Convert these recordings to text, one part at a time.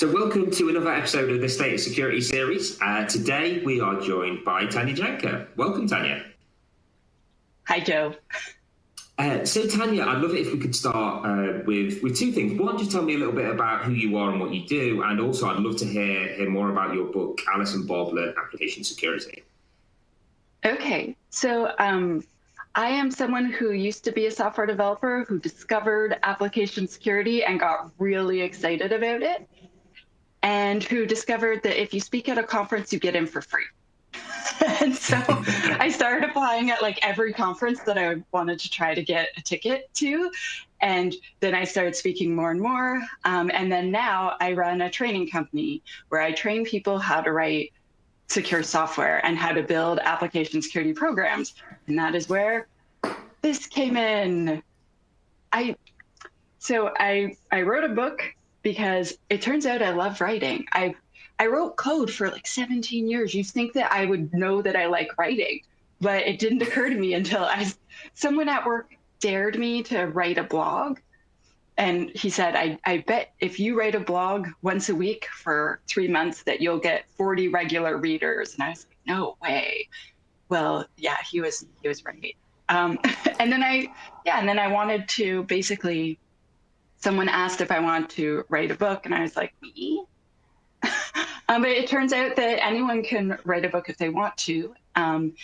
So welcome to another episode of the State of Security series. Uh, today we are joined by Tanya Janca. Welcome, Tanya. Hi, Joe. Uh, so, Tanya, I'd love it if we could start uh, with with two things. One, just tell me a little bit about who you are and what you do, and also I'd love to hear hear more about your book, Alice and Bob Learn Application Security. Okay, so um, I am someone who used to be a software developer who discovered application security and got really excited about it, and who discovered that if you speak at a conference, you get in for free. and so I started applying at like every conference that I wanted to try to get a ticket to. And then I started speaking more and more. Um, and then now I run a training company where I train people how to write secure software and how to build application security programs. And that is where this came in. I so I I wrote a book because it turns out I love writing. I I wrote code for like 17 years. You think that I would know that I like writing, but it didn't occur to me until I someone at work dared me to write a blog. And he said, I, I bet if you write a blog once a week for three months that you'll get 40 regular readers. And I was like, no way. Well, yeah, he was he was right. Um, and then I, yeah, and then I wanted to basically, someone asked if I wanted to write a book, and I was like, me? um, but it turns out that anyone can write a book if they want to. Um,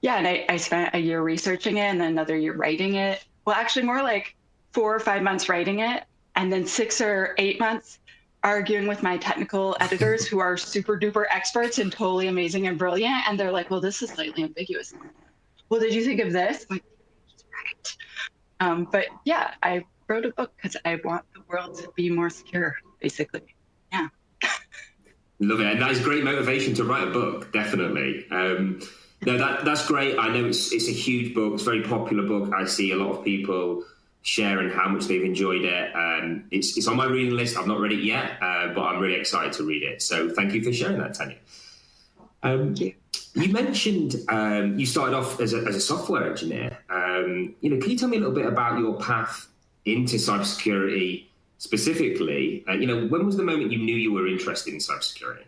yeah, and I, I spent a year researching it and then another year writing it. Well, actually, more like four or five months writing it, and then six or eight months arguing with my technical editors who are super duper experts and totally amazing and brilliant. And they're like, well, this is slightly ambiguous. Well, did you think of this? I'm like, right. Um, but yeah, I wrote a book because I want the world to be more secure, basically. Yeah. Love it. And that is great motivation to write a book, definitely. Um, no, that, that's great. I know it's, it's a huge book. It's a very popular book. I see a lot of people sharing how much they've enjoyed it. Um, it's, it's on my reading list. I've not read it yet, uh, but I'm really excited to read it. So thank you for sharing that, Tanya. Um, you. you mentioned um, you started off as a, as a software engineer. Um, you know, can you tell me a little bit about your path into cybersecurity specifically? Uh, you know, when was the moment you knew you were interested in cybersecurity?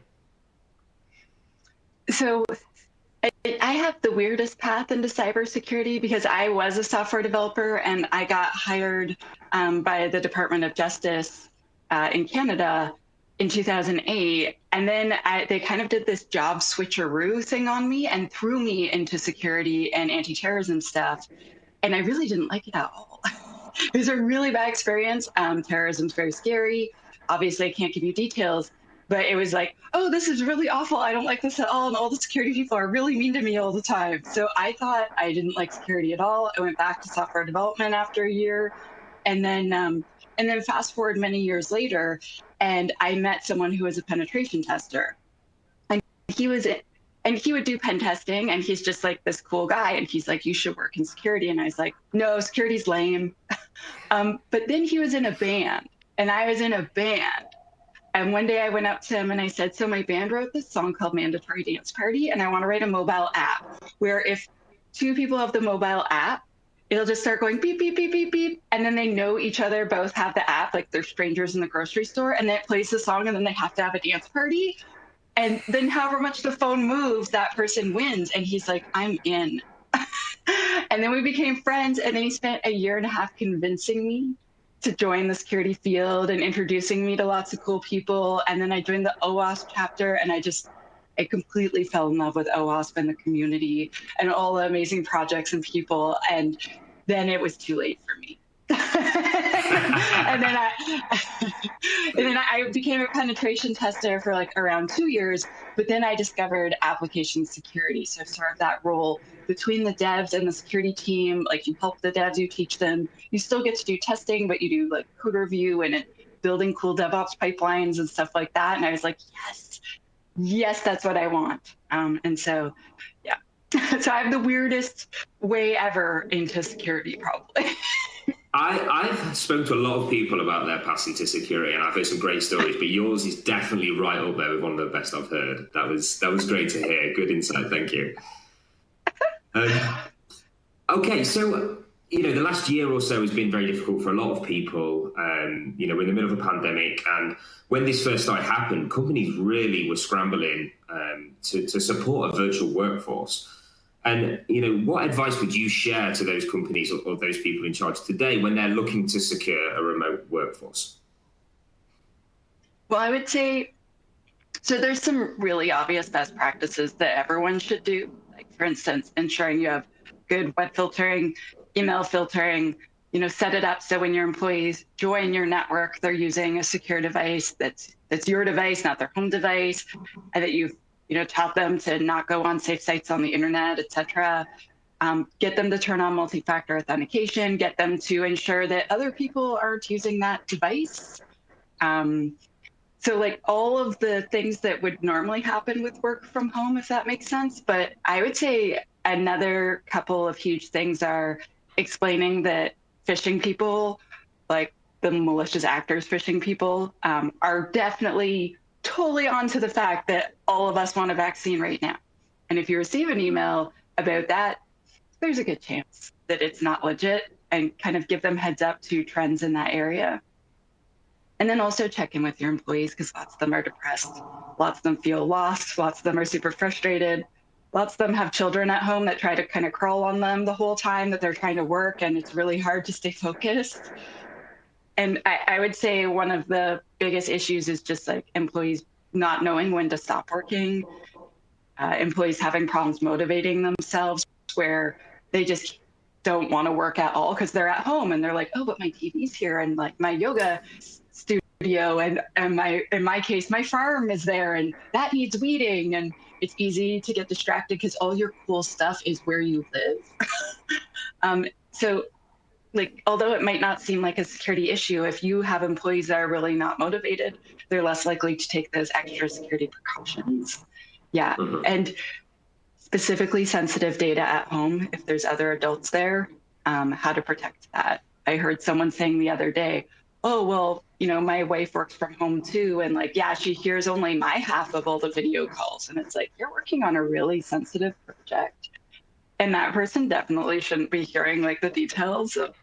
So I have the weirdest path into cybersecurity because I was a software developer and I got hired um, by the Department of Justice uh, in Canada in 2008. And then I, they kind of did this job switcheroo thing on me and threw me into security and anti terrorism stuff. And I really didn't like it at all. it was a really bad experience. Um, terrorism's very scary. Obviously, I can't give you details but it was like, oh, this is really awful. I don't like this at all. And all the security people are really mean to me all the time. So I thought I didn't like security at all. I went back to software development after a year. And then, um, and then fast forward many years later, and I met someone who was a penetration tester. And he was, and he would do pen testing, and he's just like this cool guy. And he's like, you should work in security. And I was like, no, security's lame. um, but then he was in a band, and I was in a band and one day I went up to him and I said, So my band wrote this song called Mandatory Dance Party, and I want to write a mobile app where if two people have the mobile app, it'll just start going beep, beep, beep, beep, beep. And then they know each other, both have the app, like they're strangers in the grocery store, and then it plays the song, and then they have to have a dance party. And then, however much the phone moves, that person wins. And he's like, I'm in. and then we became friends. And then he spent a year and a half convincing me to join the security field and introducing me to lots of cool people. And then I joined the OWASP chapter and I just, I completely fell in love with OWASP and the community and all the amazing projects and people. And then it was too late for me. and then I and then I became a penetration tester for like around two years, but then I discovered application security. So sort of that role between the devs and the security team, like you help the devs, you teach them. You still get to do testing, but you do like code review and building cool DevOps pipelines and stuff like that. And I was like, yes, yes, that's what I want. Um, and so, yeah. so I have the weirdest way ever into security, probably. I, I've spoken to a lot of people about their path into security, and I've heard some great stories. But yours is definitely right up there with one of the best I've heard. That was that was great to hear. Good insight. Thank you. Um, okay, so you know, the last year or so has been very difficult for a lot of people. Um, you know, we're in the middle of a pandemic, and when this first started happened, companies really were scrambling um, to, to support a virtual workforce. And you know, what advice would you share to those companies or, or those people in charge today when they're looking to secure a remote workforce? Well, I would say so. There's some really obvious best practices that everyone should do. Like, for instance, ensuring you have good web filtering, email filtering, you know, set it up so when your employees join your network, they're using a secure device that's that's your device, not their home device, and that you've you know taught them to not go on safe sites on the internet, etc. Um, get them to turn on multi-factor authentication. Get them to ensure that other people aren't using that device. Um, so like all of the things that would normally happen with work from home, if that makes sense. But I would say another couple of huge things are explaining that phishing people, like the malicious actors phishing people, um, are definitely totally onto the fact that all of us want a vaccine right now. And if you receive an email about that, there's a good chance that it's not legit and kind of give them heads up to trends in that area. And then also check in with your employees because lots of them are depressed. Lots of them feel lost. Lots of them are super frustrated lots of them have children at home that try to kind of crawl on them the whole time that they're trying to work and it's really hard to stay focused and I, I, would say one of the biggest issues is just like employees not knowing when to stop working uh, employees having problems motivating themselves where they just don't want to work at all because they're at home and they're like oh but my tv's here and like my yoga studio and and my in my case my farm is there and that needs weeding and it's easy to get distracted because all your cool stuff is where you live. um, so like although it might not seem like a security issue if you have employees that are really not motivated they're less likely to take those extra security precautions. Yeah. Mm-hmm. and specifically sensitive data at home if there's other adults there um, how to protect that. I heard someone saying the other day oh well you know my wife works from home too and like yeah she hears only my half of all the video calls and it's like you're working on a really sensitive project. And that person definitely shouldn't be hearing like the details of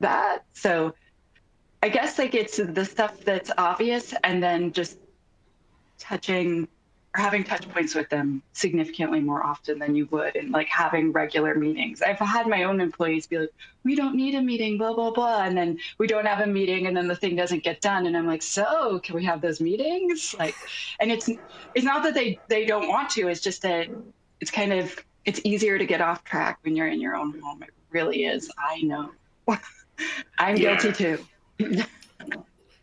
that so i guess like it's the stuff that's obvious and then just touching or having touch points with them significantly more often than you would and like having regular meetings. I've had my own employees be like, we don't need a meeting, blah, blah, blah. And then we don't have a meeting and then the thing doesn't get done. And I'm like, so can we have those meetings? Like, and it's, it's not that they, they don't want to, it's just that it's kind of, it's easier to get off track when you're in your own home. It really is. I know. I'm yeah. guilty too.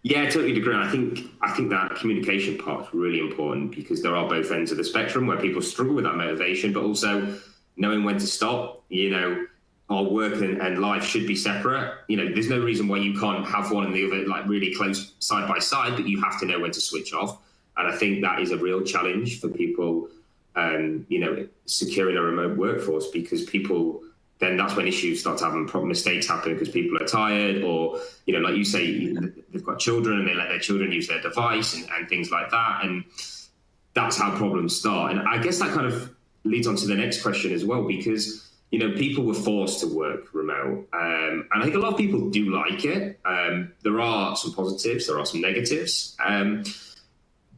Yeah, I totally agree. I think I think that communication part is really important because there are both ends of the spectrum where people struggle with that motivation, but also knowing when to stop. You know, our work and, and life should be separate. You know, there's no reason why you can't have one and the other like really close side by side, but you have to know when to switch off. And I think that is a real challenge for people. Um, you know, securing a remote workforce because people then that's when issues start to happen. Problem mistakes happen because people are tired, or you know, like you say, they've got children and they let their children use their device and, and things like that, and that's how problems start. And I guess that kind of leads on to the next question as well, because you know, people were forced to work remote, um, and I think a lot of people do like it. Um, there are some positives, there are some negatives, um,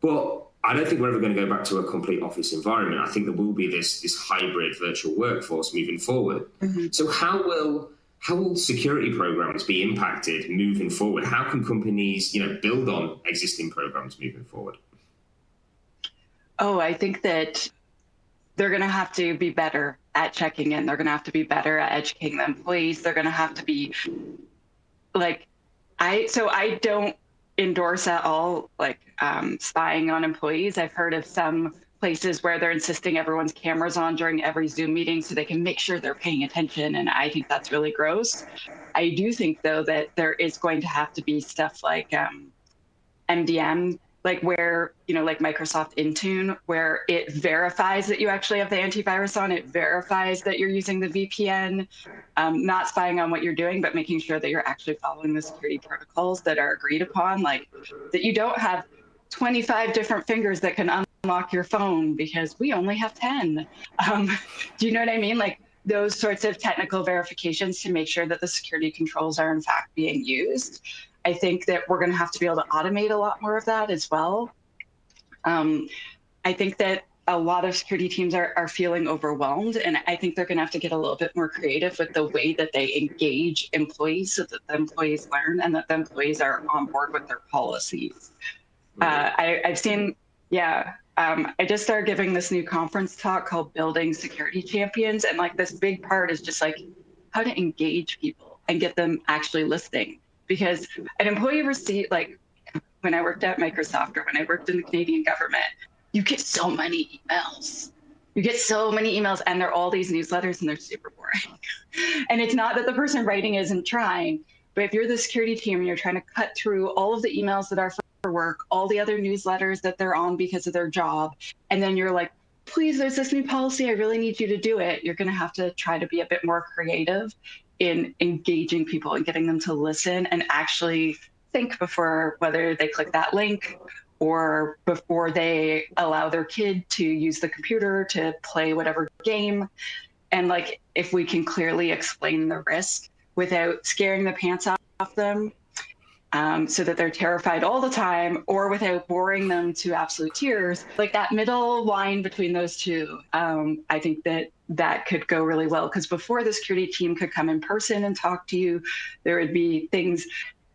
but I don't think we're ever going to go back to a complete office environment. I think there will be this this hybrid virtual workforce moving forward. Mm-hmm. So how will how will security programs be impacted moving forward? How can companies, you know, build on existing programs moving forward? Oh, I think that they're going to have to be better at checking in. They're going to have to be better at educating the employees. They're going to have to be like I so I don't endorse at all like um, spying on employees. I've heard of some places where they're insisting everyone's cameras on during every Zoom meeting so they can make sure they're paying attention. And I think that's really gross. I do think, though, that there is going to have to be stuff like um, MDM like where you know like microsoft intune where it verifies that you actually have the antivirus on it verifies that you're using the vpn um, not spying on what you're doing but making sure that you're actually following the security protocols that are agreed upon like that you don't have 25 different fingers that can unlock your phone because we only have 10 um, do you know what i mean like those sorts of technical verifications to make sure that the security controls are in fact being used. I think that we're going to have to be able to automate a lot more of that as well. Um, I think that a lot of security teams are, are feeling overwhelmed, and I think they're going to have to get a little bit more creative with the way that they engage employees so that the employees learn and that the employees are on board with their policies. Uh, I, I've seen, yeah, um, I just started giving this new conference talk called Building Security Champions. And like this big part is just like how to engage people and get them actually listening. Because an employee receipt, like when I worked at Microsoft or when I worked in the Canadian government, you get so many emails. You get so many emails and they're all these newsletters and they're super boring. and it's not that the person writing isn't trying, but if you're the security team and you're trying to cut through all of the emails that are for work, all the other newsletters that they're on because of their job, and then you're like, please, there's this new policy. I really need you to do it. You're going to have to try to be a bit more creative in engaging people and getting them to listen and actually think before whether they click that link or before they allow their kid to use the computer to play whatever game. And like, if we can clearly explain the risk without scaring the pants off them um, so that they're terrified all the time or without boring them to absolute tears like that middle line between those two um, i think that that could go really well. Because before the security team could come in person and talk to you there would be things.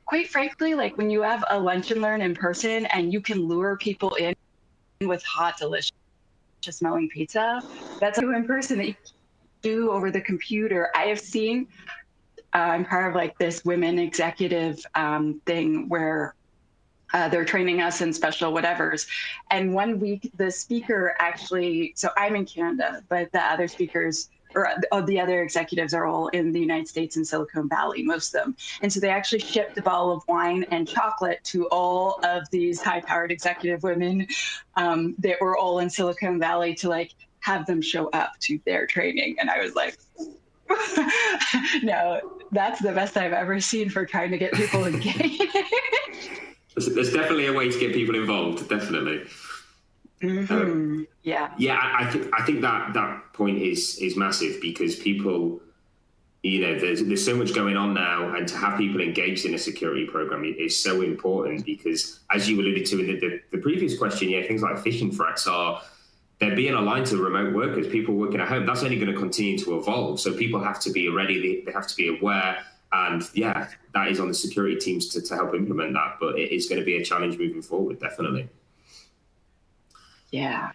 Quite frankly like when you have a lunch and learn in person and you can lure people in with hot delicious smelling pizza that's in person that you do over the computer. I have seen uh, I'm part of like this women executive um, thing where uh, they're training us in special whatevers. And one week, the speaker actually, so I'm in Canada, but the other speakers or uh, the other executives are all in the United States and Silicon Valley, most of them. And so they actually shipped a bottle of wine and chocolate to all of these high powered executive women um, that were all in Silicon Valley to like have them show up to their training. And I was like, no, that's the best I've ever seen for trying to get people engaged. There's definitely a way to get people involved. Definitely. Mm-hmm. Um, yeah. Yeah, I, I, think I think that that point is is massive because people, you know, there's there's so much going on now, and to have people engaged in a security program is so important because, as you alluded to in the, the, the previous question, yeah, things like phishing threats are they're being aligned to remote workers, people working at home. That's only going to continue to evolve. So people have to be ready, they have to be aware. And yeah, that is on the security teams to, to help implement that. But it is going to be a challenge moving forward, definitely. Yeah.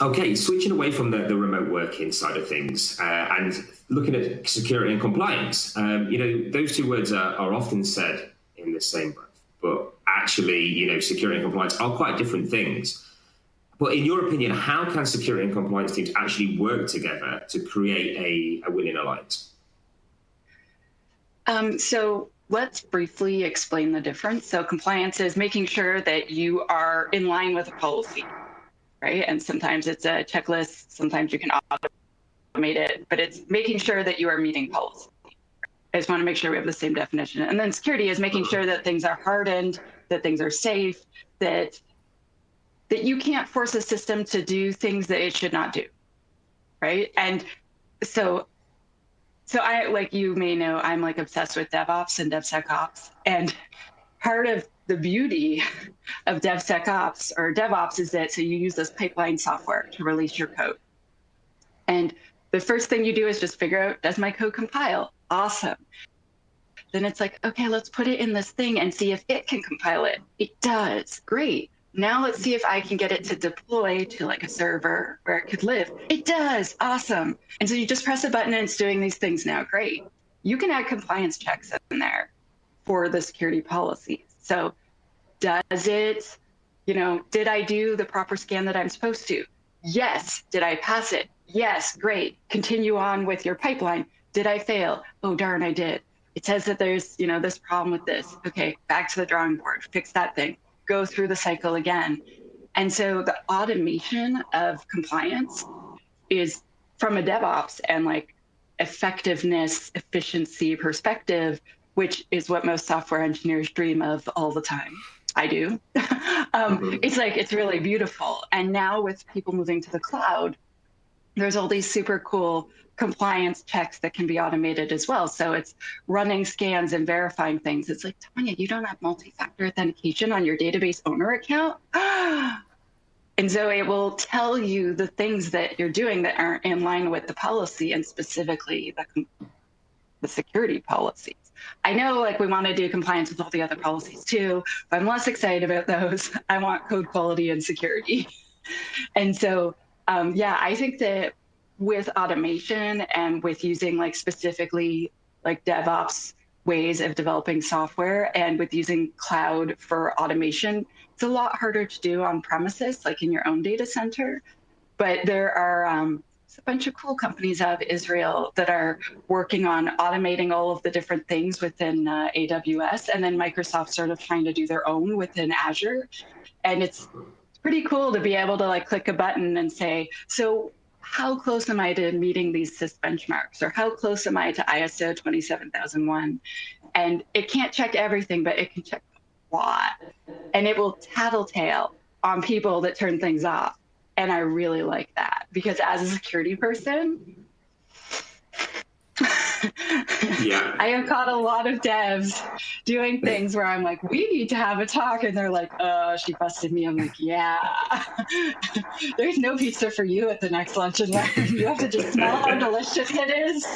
Okay, switching away from the, the remote working side of things uh, and looking at security and compliance, um, you know, those two words are, are often said in the same breath, but actually, you know, security and compliance are quite different things. But in your opinion, how can security and compliance teams actually work together to create a, a winning alliance? Um, so let's briefly explain the difference. So compliance is making sure that you are in line with a policy, right? And sometimes it's a checklist, sometimes you can automate it, but it's making sure that you are meeting policy. I just want to make sure we have the same definition. And then security is making sure that things are hardened, that things are safe, that that you can't force a system to do things that it should not do right and so so i like you may know i'm like obsessed with devops and devsecops. And part of the beauty of devsecops or devops is that so you use this pipeline software to release your code. And the first thing you do is just figure out does my code compile? Awesome. Then it's like okay let's put it in this thing and see if it can compile it. It does. Great now let's see if I can get it to deploy to like a server where it could live. It does. Awesome. And so you just press a button and it's doing these things now. Great. You can add compliance checks in there for the security policies. So does it, you know, did I do the proper scan that I'm supposed to? Yes. Did I pass it? Yes. Great. Continue on with your pipeline. Did I fail? Oh, darn, I did. It says that there's, you know, this problem with this. Okay, back to the drawing board, fix that thing go through the cycle again. And so the automation of compliance is from a DevOps and like effectiveness, efficiency perspective, which is what most software engineers dream of all the time. I do. um, mm-hmm. It's like, it's really beautiful. And now with people moving to the cloud, there's all these super cool compliance checks that can be automated as well. So it's running scans and verifying things. It's like, Tanya, you don't have multi-factor authentication on your database owner account? and so it will tell you the things that you're doing that aren't in line with the policy and specifically the, the security policies. I know like we want to do compliance with all the other policies too, but I'm less excited about those. I want code quality and security. and so, um, yeah, I think that with automation and with using like specifically like DevOps ways of developing software and with using cloud for automation, it's a lot harder to do on premises, like in your own data center. But there are um, a bunch of cool companies out of Israel that are working on automating all of the different things within uh, AWS, and then Microsoft sort of trying to do their own within Azure. And it's pretty cool to be able to like click a button and say, so how close am I to meeting these CIS benchmarks or how close am I to ISO 27001? And it can't check everything, but it can check a lot. And it will tattletale on people that turn things off. And I really like that because as a security person, yeah. I have caught a lot of devs doing things where I'm like, we need to have a talk. And they're like, oh, she busted me. I'm like, yeah. There's no pizza for you at the next lunch and learn. You have to just smell how delicious it is.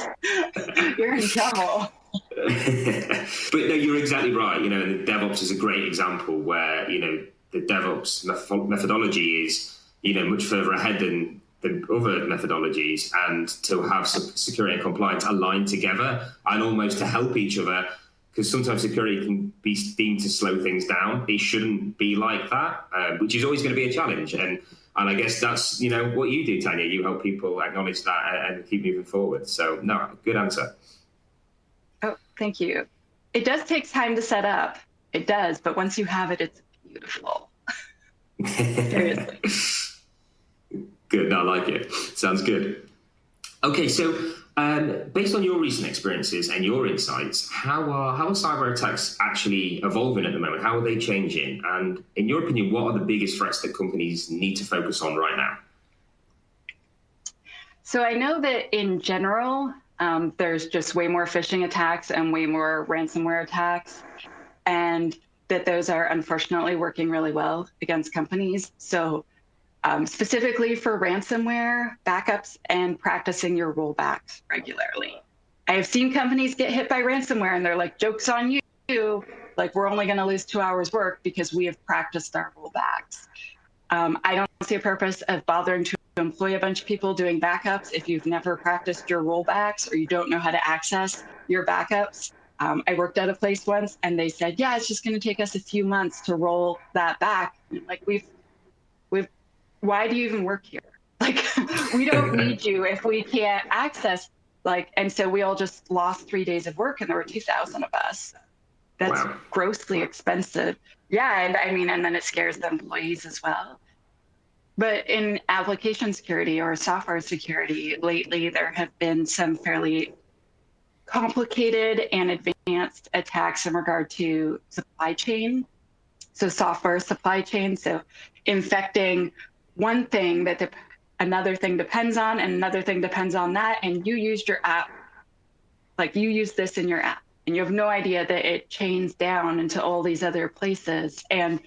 You're in trouble. but no, you're exactly right. You know, the DevOps is a great example where, you know, the DevOps methodology is, you know, much further ahead than the other methodologies and to have security and compliance aligned together and almost to help each other because sometimes security can be deemed to slow things down. It shouldn't be like that, uh, which is always going to be a challenge. And and I guess that's you know what you do, Tanya. You help people acknowledge that and keep moving forward. So no, good answer. Oh, thank you. It does take time to set up. It does, but once you have it, it's beautiful. Seriously. Good. I like it. Sounds good. Okay, so um, based on your recent experiences and your insights, how are how are cyber attacks actually evolving at the moment? How are they changing? And in your opinion, what are the biggest threats that companies need to focus on right now? So I know that in general, um, there's just way more phishing attacks and way more ransomware attacks, and that those are unfortunately working really well against companies. So um, specifically for ransomware backups and practicing your rollbacks regularly. I have seen companies get hit by ransomware and they're like, joke's on you. Like, we're only going to lose two hours work because we have practiced our rollbacks. Um, I don't see a purpose of bothering to employ a bunch of people doing backups if you've never practiced your rollbacks or you don't know how to access your backups. Um, I worked at a place once and they said, yeah, it's just going to take us a few months to roll that back. Like we've why do you even work here? Like, we don't need you if we can't access. Like, and so we all just lost three days of work, and there were two thousand of us. That's wow. grossly expensive. Yeah, and I mean, and then it scares the employees as well. But in application security or software security, lately there have been some fairly complicated and advanced attacks in regard to supply chain. So software supply chain, so infecting one thing that another thing depends on and another thing depends on that and you used your app. Like you use this in your app and you have no idea that it chains down into all these other places. And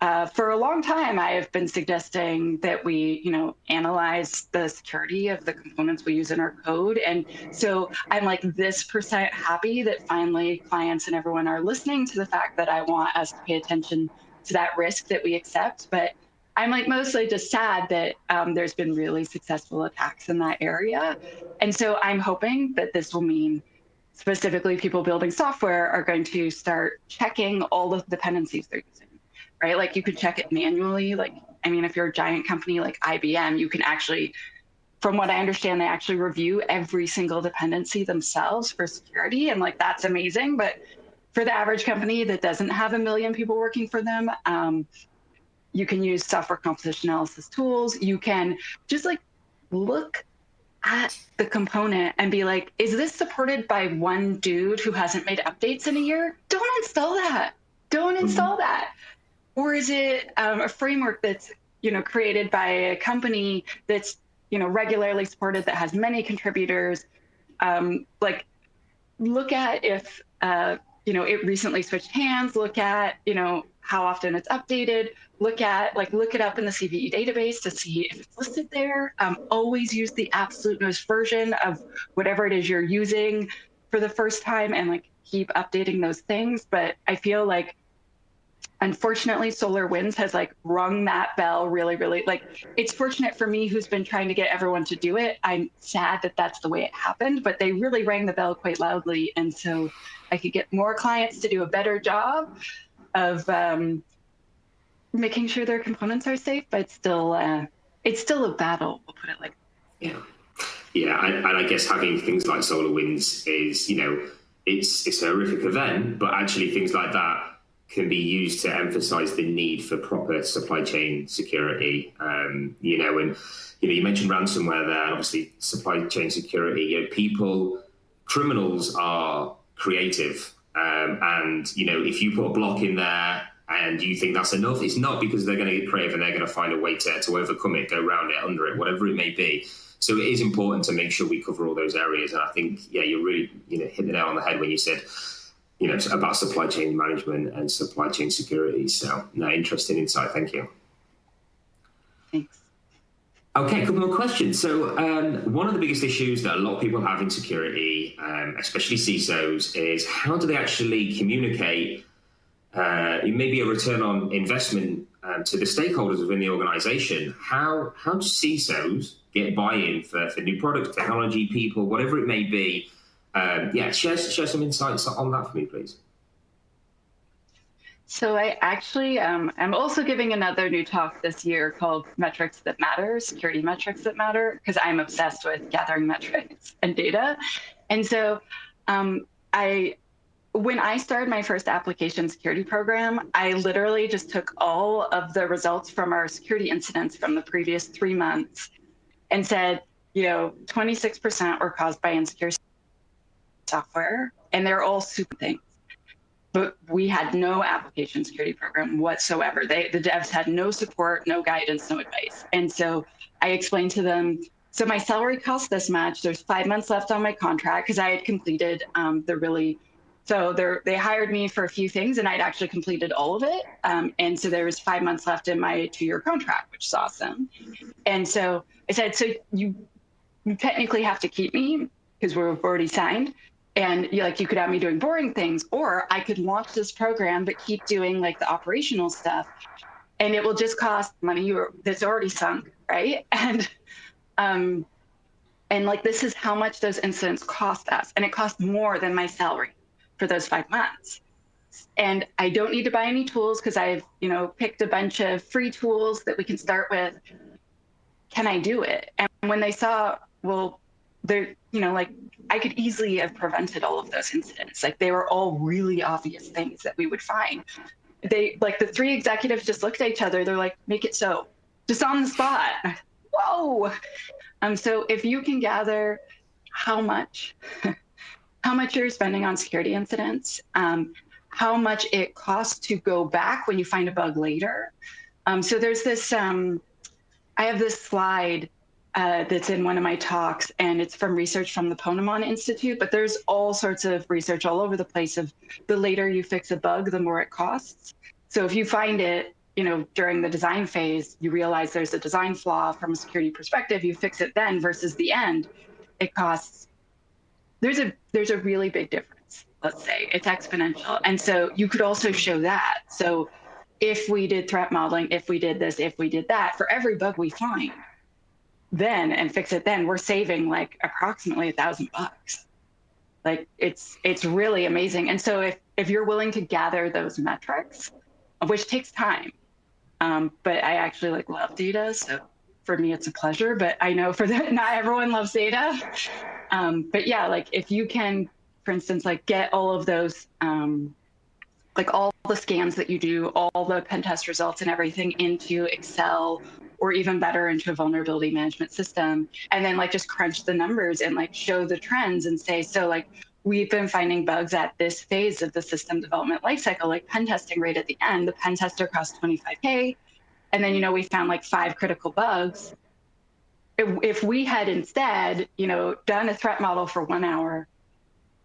uh, for a long time i have been suggesting that we you know analyze the security of the components we use in our code. And so i'm like this percent happy that finally clients and everyone are listening to the fact that i want us to pay attention to that risk that we accept. But I'm like mostly just sad that um, there's been really successful attacks in that area. And so I'm hoping that this will mean specifically people building software are going to start checking all the dependencies they're using, right? Like you could check it manually. Like, I mean, if you're a giant company like IBM, you can actually, from what I understand, they actually review every single dependency themselves for security. And like, that's amazing. But for the average company that doesn't have a million people working for them, um, you can use software composition analysis tools. You can just like look at the component and be like, is this supported by one dude who hasn't made updates in a year? Don't install that. Don't mm-hmm. install mm-hmm. that. Or is it um, a framework that's you know created by a company that's you know, regularly supported, that has many contributors. Um, like, look at if, uh, you know, it recently switched hands, look at, you know, how often it's updated, look at, like, look it up in the CVE database to see if it's listed there. Um, always use the absolute newest version of whatever it is you're using for the first time and like keep updating those things. But I feel like unfortunately SolarWinds has like rung that bell really really like it's fortunate for me who's been trying to get everyone to do it i'm sad that that's the way it happened but they really rang the bell quite loudly and so i could get more clients to do a better job of um, making sure their components are safe but still uh, it's still a battle we'll put it like yeah yeah and, and i guess having things like SolarWinds is you know it's it's a horrific event but actually things like that can be used to emphasize the need for proper supply chain security. Um, you know, and you know, you mentioned ransomware there, obviously supply chain security. You know, people, criminals are creative, um, and you know, if you put a block in there and you think that's enough, it's not because they're going to get creative and they're going to find a way to, to overcome it, go around it, under it, whatever it may be. So it is important to make sure we cover all those areas. And I think, yeah, you're really, you know, hit the nail on the head when you said you know, about supply chain management and supply chain security. So, no, interesting insight. Thank you. Thanks. Okay, a couple more questions. So, um, one of the biggest issues that a lot of people have in security, um, especially CISOs, is how do they actually communicate uh, maybe a return on investment um, to the stakeholders within the organization? How how do CISOs get buy-in for, for new products, technology, people, whatever it may be? um, yeah, share, share some insights on that for me, please. So I actually, um, I'm also giving another new talk this year called Metrics That Matter, Security Metrics That Matter, because I'm obsessed with gathering metrics and data. And so um, I, when I started my first application security program, I literally just took all of the results from our security incidents from the previous three months and said, you know, 26% were caused by insecure software, and they're all super things. But we had no application security program whatsoever. They, the devs had no support, no guidance, no advice. And so I explained to them, so my salary costs this much. There's five months left on my contract because I had completed um, the really so they hired me for a few things, and I'd actually completed all of it. Um, and so there was five months left in my two-year contract, which is awesome. And so I said, so you, you technically have to keep me because we're already signed, and like you could have me doing boring things or i could launch this program but keep doing like the operational stuff and it will just cost money that's already sunk right? And um and like this is how much those incidents cost us and it costs more than my salary for those five months. And i don't need to buy any tools because i've you know picked a bunch of free tools that we can start with. Can i do it? And when they saw well they're you know like I could easily have prevented all of those incidents. Like they were all really obvious things that we would find. They like the three executives just looked at each other. They're like, make it so, just on the spot. Whoa. Um, so if you can gather how much, how much you're spending on security incidents, um, how much it costs to go back when you find a bug later. Um, so there's this, um, I have this slide uh, that's in one of my talks, and it's from research from the Ponemon Institute. But there's all sorts of research all over the place of the later you fix a bug, the more it costs. So if you find it, you know, during the design phase, you realize there's a design flaw from a security perspective, you fix it then versus the end, it costs. There's a there's a really big difference. Let's say it's exponential, and so you could also show that. So if we did threat modeling, if we did this, if we did that, for every bug we find, then and fix it then, we're saving like approximately a thousand bucks. Like it's it's really amazing. And so if if you're willing to gather those metrics, which takes time, um, but I actually like love data, so for me it's a pleasure. But I know for the not everyone loves data. Um, but yeah, like if you can, for instance, like get all of those um, like all the scans that you do, all the pen test results and everything into Excel or even better into a vulnerability management system and then like just crunch the numbers and like show the trends and say so like we've been finding bugs at this phase of the system development lifecycle like pen testing right at the end the pen tester cost 25k and then you know we found like five critical bugs. If, if we had instead, you know, done a threat model for one hour,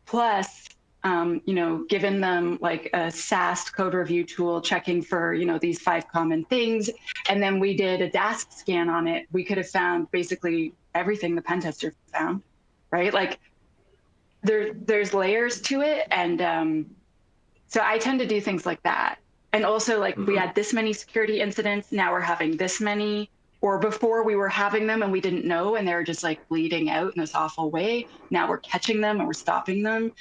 plus um, you know, given them like a SAST code review tool checking for, you know, these five common things. And then we did a DAST scan on it. We could have found basically everything the pen tester found, right? Like there, there's layers to it. And um, so I tend to do things like that. And also like mm -hmm. we mm-hmm. had this many security incidents, now we're having this many, or before we were having them and we didn't know and they were just like bleeding out in this awful way. Now we're catching them and we're stopping them.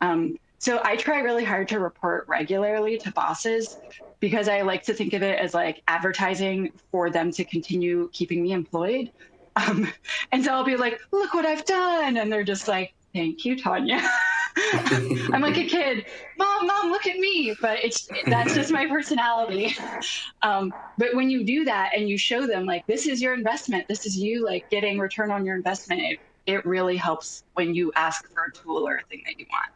Um, so I try really hard to report regularly to bosses because I like to think of it as like advertising for them to continue keeping me employed. Um, and so I'll be like, look what I've done. And they're just like, thank you, Tanya. I'm like a kid, mom, mom, look at me. But it's that's just my personality. Um, but when you do that and you show them like this is your investment, this is you like getting return on your investment, it, it really helps when you ask for a tool or a thing that you want.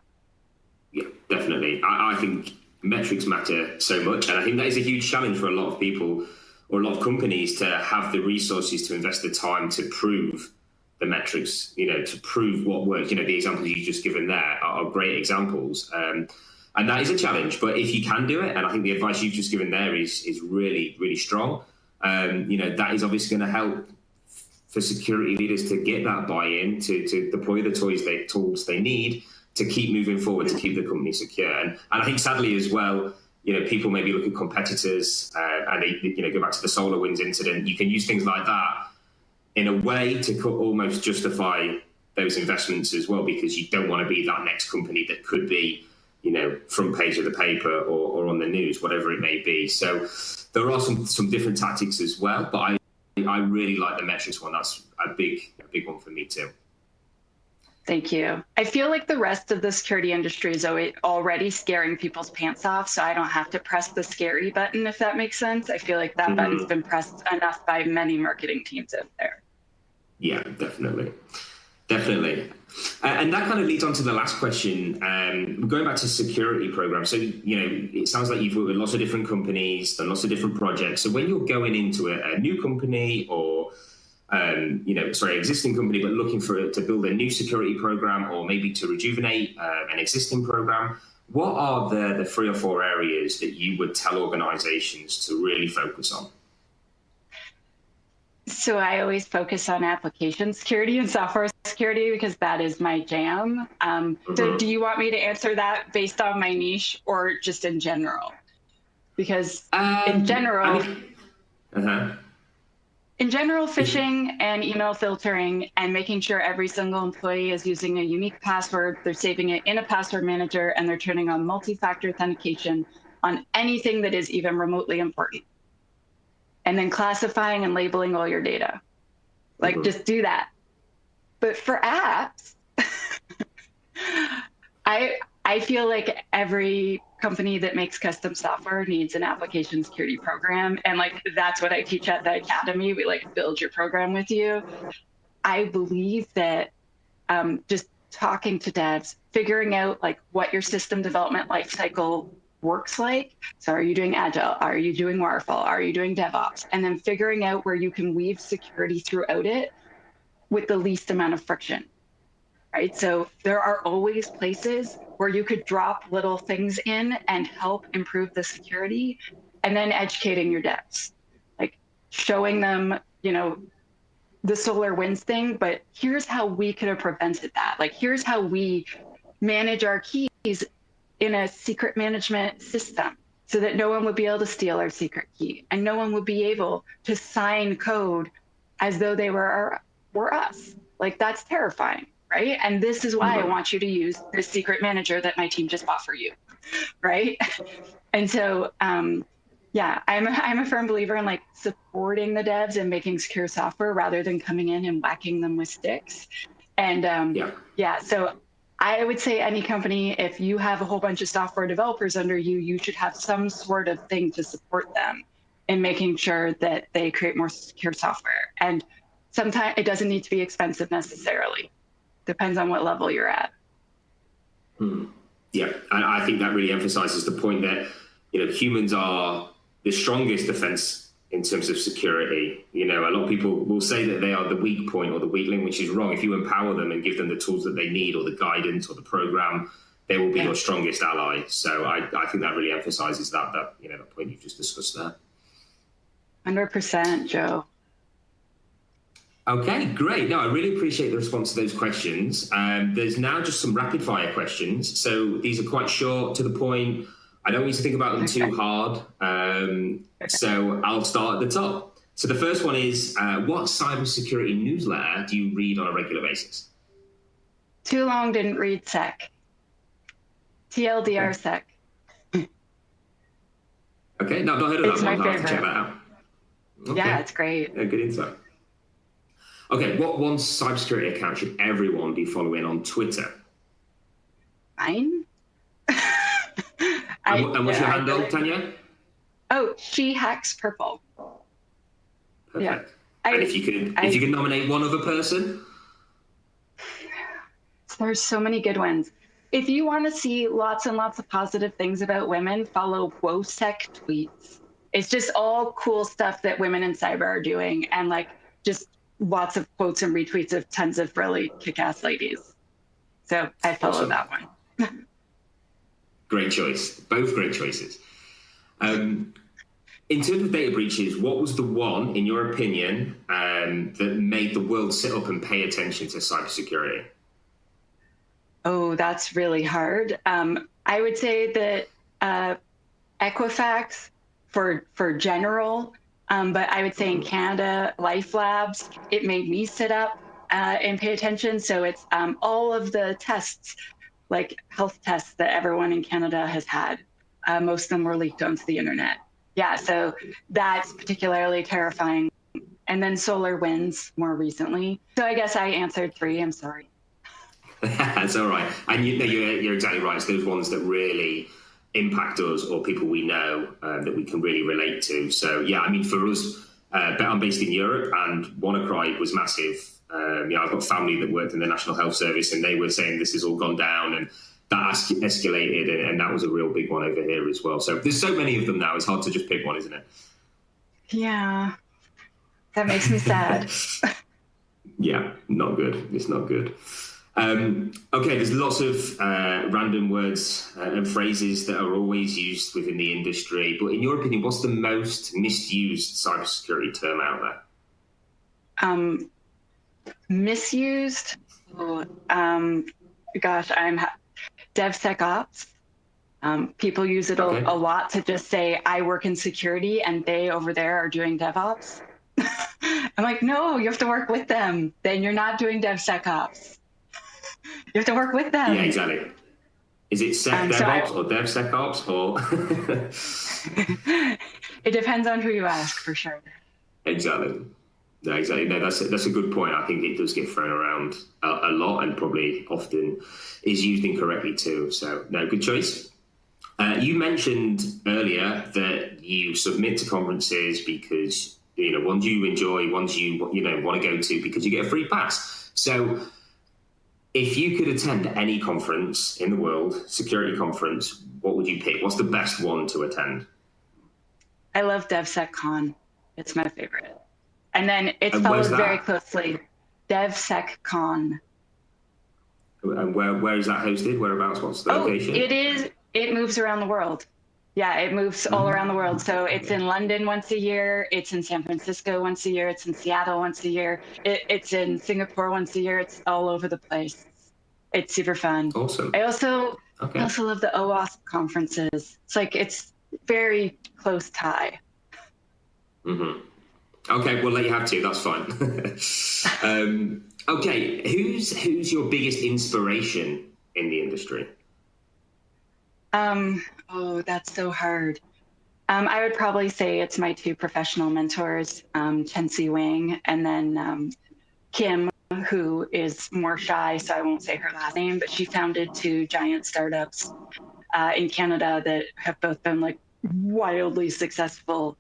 Yeah, definitely. I, I think metrics matter so much, and I think that is a huge challenge for a lot of people or a lot of companies to have the resources to invest the time to prove the metrics, you know, to prove what works. You know, the examples you've just given there are, are great examples. Um, and that is a challenge, but if you can do it, and I think the advice you've just given there is is really, really strong. Um, you know, that is obviously going to help for security leaders to get that buy-in to, to deploy the toys they tools they need to keep moving forward to keep the company secure. And, and I think sadly as well, you know, people maybe look at competitors uh, and they, you know, go back to the SolarWinds incident. You can use things like that in a way to almost justify those investments as well, because you don't want to be that next company that could be, you know, front page of the paper or, or on the news, whatever it may be. So there are some some different tactics as well, but I I really like the metrics one. That's a big a big one for me too. Thank you. I feel like the rest of the security industry is already scaring people's pants off, so I don't have to press the scary button, if that makes sense. I feel like that mm -hmm. button's been pressed enough by many marketing teams out there. Yeah, definitely. Definitely. Uh, and that kind of leads on to the last question. Um, going back to security programs. So, you know, it sounds like you've worked with lots of different companies, done lots of different projects. So when you're going into a, a new company or um, you know, sorry, existing company, but looking for to build a new security program or maybe to rejuvenate uh, an existing program. What are the, the three or four areas that you would tell organizations to really focus on? So I always focus on application security and software security because that is my jam. Um, mm-hmm. So do you want me to answer that based on my niche or just in general? Because um, in general, I mean, uh-huh. In general, phishing and email filtering and making sure every single employee is using a unique password, they're saving it in a password manager, and they're turning on multi-factor authentication on anything that is even remotely important. And then classifying and labeling all your data. Like, mm -hmm. just do that. But for apps, I I feel like every company that makes custom software needs an application security program. And like, that's what I teach at the academy. We like build your program with you. I believe that um, just talking to devs, figuring out like what your system development lifecycle works like. So are you doing agile? Are you doing waterfall? Are you doing DevOps? And then figuring out where you can weave security throughout it with the least amount of friction. Right. So there are always places where you could drop little things in and help improve the security and then educating your devs like showing them you know the SolarWinds thing but here's how we could have prevented that. Like here's how we manage our keys in a secret management system so that no one would be able to steal our secret key and no one would be able to sign code as though they were our, were us. Like that's terrifying right? And this is why I mm-hmm. want you to use the secret manager that my team just bought for you, right? And so, um, yeah, I'm a, I'm a firm believer in like supporting the devs and making secure software rather than coming in and whacking them with sticks. And um, yeah. yeah, so I would say any company, if you have a whole bunch of software developers under you, you should have some sort of thing to support them in making sure that they create more secure software. And sometimes it doesn't need to be expensive necessarily depends on what level you're at. Hmm. Yeah, and I think that really emphasizes the point that you know humans are the strongest defense in terms of security. You know, a lot of people will say that they are the weak point or the weak link, which is wrong. If you empower them and give them the tools that they need or the guidance or the program, they will be yeah. your strongest ally. So I, I think that really emphasizes that that you know the point you've just discussed there. Hundred percent, Joe. Okay, great. No, I really appreciate the response to those questions. Um, there's now just some rapid fire questions. So these are quite short, to the point. I don't need to think about them okay. too hard. Um, so I'll start at the top. So the first one is uh, what cybersecurity newsletter do you read on a regular basis? Too long didn't read SEC. TLDR okay. SEC. Okay, no, I've not heard of it's that one. I'll have to check that out. Okay. Yeah, it's great. Yeah, good insight. Okay, what one cybersecurity account should everyone be following on Twitter? Mine. I, and, what's your handle. Tanya? Oh, she hacks purple. Perfect. Yeah. I, and if you could, I, if you could nominate one other person, there's so many good ones. If you want to see lots and lots of positive things about women, follow WOSEC tweets. It's just all cool stuff that women in cyber are doing, and like just lots of quotes and retweets of tons of really kick-ass ladies. So I follow awesome. that one. great choice. Both great choices. Um, in terms of data breaches, what was the one, in your opinion, um, that made the world sit up and pay attention to cybersecurity? Oh, that's really hard. Um, I would say that uh, Equifax for for general um, but I would say in Canada, LifeLabs, it made me sit up uh, and pay attention. So it's um, all of the tests, like health tests that everyone in Canada has had. Uh, most of them were leaked onto the internet. Yeah, so that's particularly terrifying. And then SolarWinds more recently. So I guess I answered three. I'm sorry. that's all right. And you, you're exactly right. It's those ones that really impact us or people we know uh, that we can really relate to. So yeah, I mean, for us, uh, I'm based in Europe, and WannaCry was massive. Um, know, I've got family that worked in the National Health Service, and they were saying this has all gone down, and that escalated, and, and that was a real big one over here as well. So there's so many of them now; it's hard to just pick one, isn't it? Yeah, that makes me sad. yeah, not good. It's not good. Um, okay, there's lots of uh, random words uh, and phrases that are always used within the industry. But in your opinion, what's the most misused cybersecurity term out there? Um, misused? Um, gosh, I'm DevSecOps. Um, people use it okay. a, a lot to just say, I work in security and they over there are doing DevOps. I'm like, no, you have to work with them. Then you're not doing DevSecOps. You have to work with them. Yeah, exactly. Is it SecDevOps so or DevSecOps or? it depends on who you ask, for sure. Exactly. No, exactly. No, that's a, that's a good point. I think it does get thrown around a, a, lot and probably often is used incorrectly too. So, no, good choice. Uh, you mentioned earlier that you submit to conferences because you know ones you enjoy, ones you you know want to go to because you get a free pass. So, if you could attend any conference in the world, security conference, what would you pick? What's the best one to attend? I love DevSecCon. It's my favorite. And then it's and followed very closely. DevSecCon. And where where is that hosted? Whereabouts? What's the oh, location? It is. It moves around the world. Yeah, it moves all around the world. So it's in London once a year. It's in San Francisco once a year. It's in Seattle once a year. It, it's in Singapore once a year. It's all over the place. It's super fun. Awesome. I also okay. I also love the OWASP conferences. It's like it's very close tie. Mm-hmm. Okay, we'll let you have two. That's fine. um, okay, who's who's your biggest inspiration in the industry? Um, oh, that's so hard. Um, I would probably say it's my two professional mentors, um, Chenxi Wang and then um, Kim, who is more shy, so I won't say her last name, but she founded two giant startups uh, in Canada that have both been like wildly successful.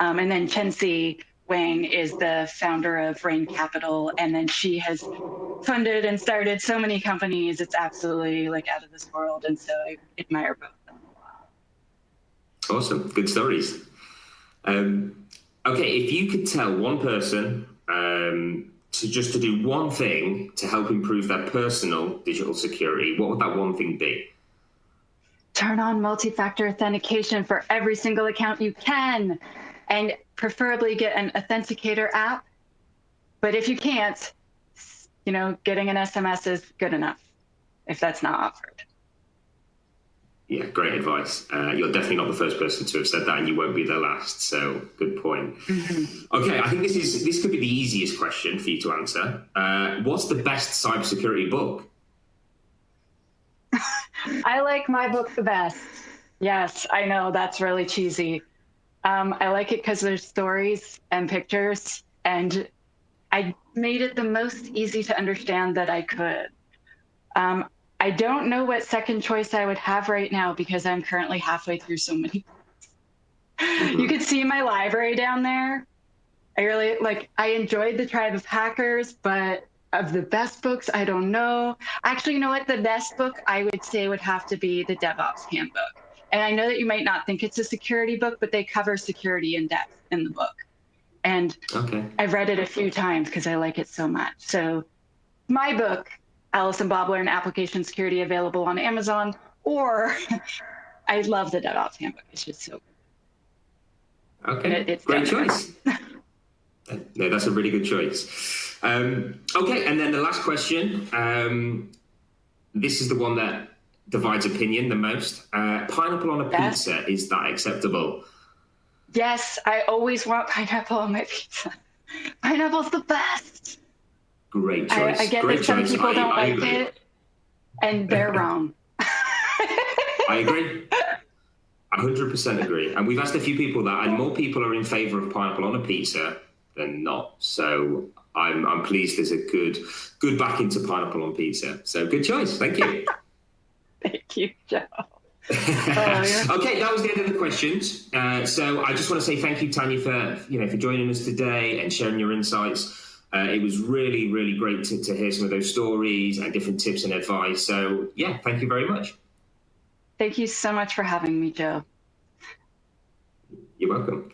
Um, and then Chenxi Wang is the founder of Rain Capital, and then she has funded and started so many companies. It's absolutely like out of this world, and so I admire both of them Awesome, good stories. Um, Okay, if you could tell one person um, to just to do one thing to help improve their personal digital security, what would that one thing be? Turn on multi-factor authentication for every single account you can, and preferably get an authenticator app. But if you can't, you know, getting an SMS is good enough if that's not offered. Yeah, great advice. Uh, you're definitely not the first person to have said that, and you won't be the last. So, good point. Mm-hmm. Okay, I think this is this could be the easiest question for you to answer. Uh, what's the best cybersecurity book? I like my book the best. Yes, I know that's really cheesy. Um, I like it because there's stories and pictures, and I made it the most easy to understand that I could. Um, I don't know what second choice I would have right now because I'm currently halfway through so many. Mm-hmm. You could see my library down there. I really like, I enjoyed The Tribe of Hackers, but of the best books, I don't know. Actually, you know what? The best book I would say would have to be The DevOps Handbook. And I know that you might not think it's a security book, but they cover security in depth in the book. And okay. I've read it a few times because I like it so much. So my book Alice and Bob Learn Application Security available on Amazon, or I love the DevOps Handbook. It's just so good. Okay, it, it's great choice. no, that's a really good choice. Um, okay, and then the last question. Um, this is the one that divides opinion the most. Uh, pineapple on a yes. pizza, is that acceptable? Yes, I always want pineapple on my pizza. Pineapple's the best. Great choice. I, I get Great that some choice. people I, don't I like agree. it, and they're wrong. I agree. 100% agree. And we've asked a few people that, and more people are in favor of pineapple on a pizza than not. So I'm, I'm pleased there's a good good back into pineapple on pizza. So good choice. Thank you. Thank you, Joe. oh, okay, that was the end of the questions. Uh, so I just want to say thank you, Tanya, for you know for joining us today and sharing your insights. Uh, it was really, really great to, to hear some of those stories and different tips and advice. So, yeah, thank you very much. Thank you so much for having me, Joe. You're welcome.